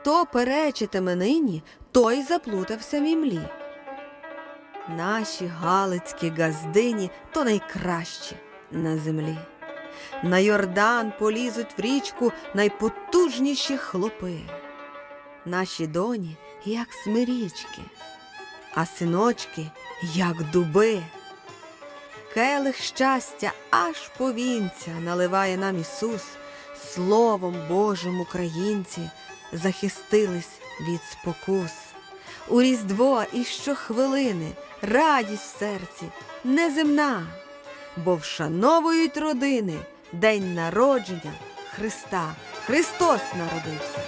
Хто перечитиме нині, той заплутався в імлі. Наші галицькі газдині то найкращі на землі. На Йордан полізуть в річку найпотужніші хлопи. Наші доні, як смирічки, а синочки, як дуби. Келих щастя аж повінця наливає нам Ісус, Словом Божим українці захистились від спокус. У Різдво і щохвилини радість в серці неземна, бо вшановують родини день народження Христа. Христос народився.